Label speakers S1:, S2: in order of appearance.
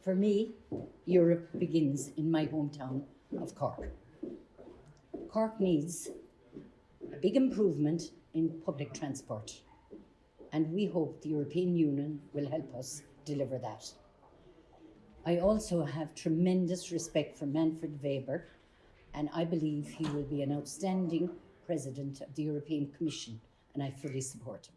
S1: For me, Europe begins in my hometown of Cork. Cork needs a big improvement in public transport, and we hope the European Union will help us deliver that. I also have tremendous respect for Manfred Weber, and I believe he will be an outstanding president of the European Commission, and I fully support him.